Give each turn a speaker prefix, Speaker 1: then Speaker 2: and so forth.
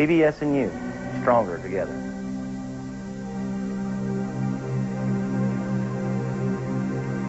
Speaker 1: PBS and you, stronger together.